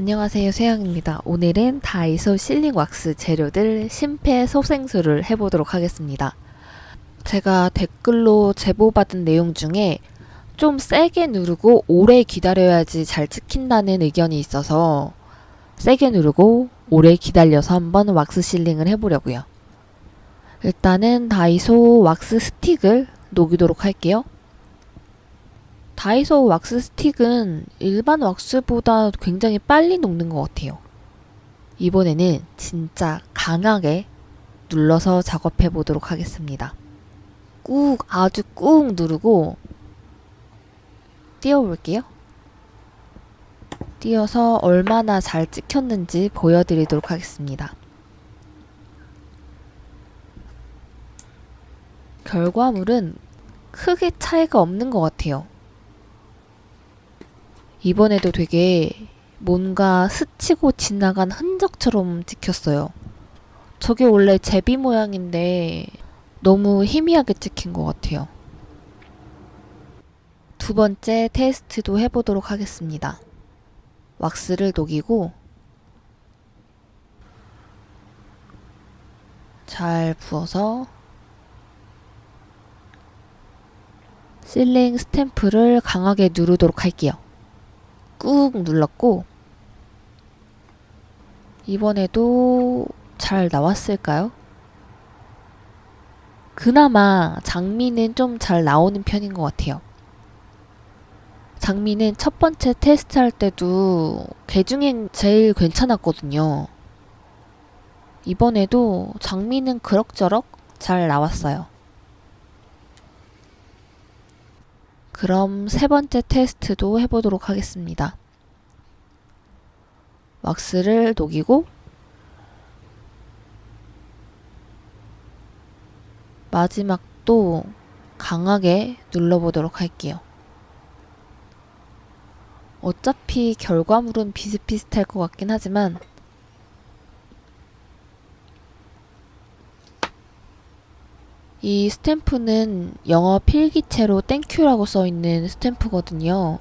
안녕하세요 세영입니다. 오늘은 다이소 실링 왁스 재료들 심폐소생술을 해보도록 하겠습니다. 제가 댓글로 제보받은 내용 중에 좀 세게 누르고 오래 기다려야지 잘 찍힌다는 의견이 있어서 세게 누르고 오래 기다려서 한번 왁스 실링을 해보려고요. 일단은 다이소 왁스 스틱을 녹이도록 할게요. 다이소 왁스 스틱은 일반 왁스보다 굉장히 빨리 녹는 것 같아요. 이번에는 진짜 강하게 눌러서 작업해 보도록 하겠습니다. 꾹 아주 꾹 누르고 띄워볼게요. 띄어서 얼마나 잘 찍혔는지 보여드리도록 하겠습니다. 결과물은 크게 차이가 없는 것 같아요. 이번에도 되게 뭔가 스치고 지나간 흔적처럼 찍혔어요. 저게 원래 제비 모양인데 너무 희미하게 찍힌 것 같아요. 두 번째 테스트도 해보도록 하겠습니다. 왁스를 녹이고 잘 부어서 실링 스탬프를 강하게 누르도록 할게요. 꾹 눌렀고 이번에도 잘 나왔을까요? 그나마 장미는 좀 잘 나오는 편인 것 같아요. 장미는 첫 번째 테스트 할 때도 개 중엔 제일 괜찮았거든요. 이번에도 장미는 그럭저럭 잘 나왔어요. 그럼 세 번째 테스트도 해보도록 하겠습니다. 왁스를 녹이고 마지막도 강하게 눌러보도록 할게요. 어차피 결과물은 비슷비슷할 것 같긴 하지만 이 스탬프는 영어 필기체로 thank you라고 써있는 스탬프거든요.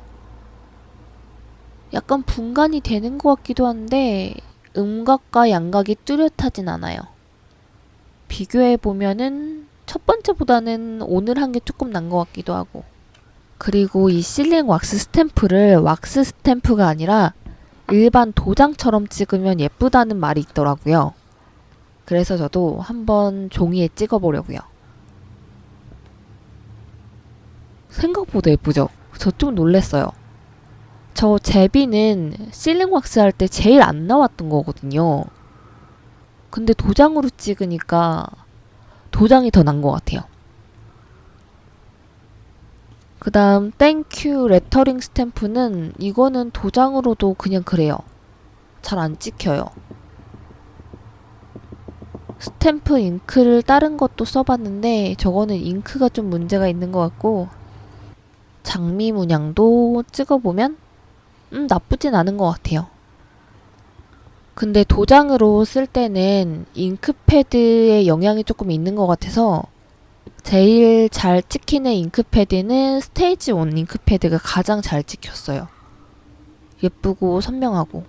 약간 분간이 되는 것 같기도 한데 음각과 양각이 뚜렷하진 않아요. 비교해보면은 첫 번째보다는 오늘 한 게 조금 난 것 같기도 하고 그리고 이 sealing wax 스탬프를 왁스 스탬프가 아니라 일반 도장처럼 찍으면 예쁘다는 말이 있더라고요. 그래서 저도 한번 종이에 찍어보려고요. 생각보다 예쁘죠? 저 좀 놀랬어요. 저 제비는 sealing wax 할 때 제일 안 나왔던 거거든요. 근데 도장으로 찍으니까 도장이 더 난 것 같아요. 그 다음 thank you lettering 스탬프는 이거는 도장으로도 그냥 그래요. 잘 안 찍혀요. 스탬프 잉크를 다른 것도 써봤는데 저거는 잉크가 좀 문제가 있는 것 같고 장미 문양도 찍어보면 음 나쁘진 않은 것 같아요. 근데 도장으로 쓸 때는 잉크패드의 영향이 조금 있는 것 같아서 제일 잘 찍히는 잉크패드는 스테이지 1 잉크패드가 가장 잘 찍혔어요. 예쁘고 선명하고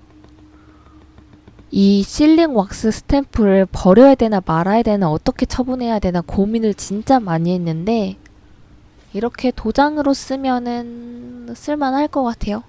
이 실링 왁스 스탬프를 버려야 되나 말아야 되나 어떻게 처분해야 되나 고민을 진짜 많이 했는데 이렇게 도장으로 쓰면은 쓸만할 것 같아요.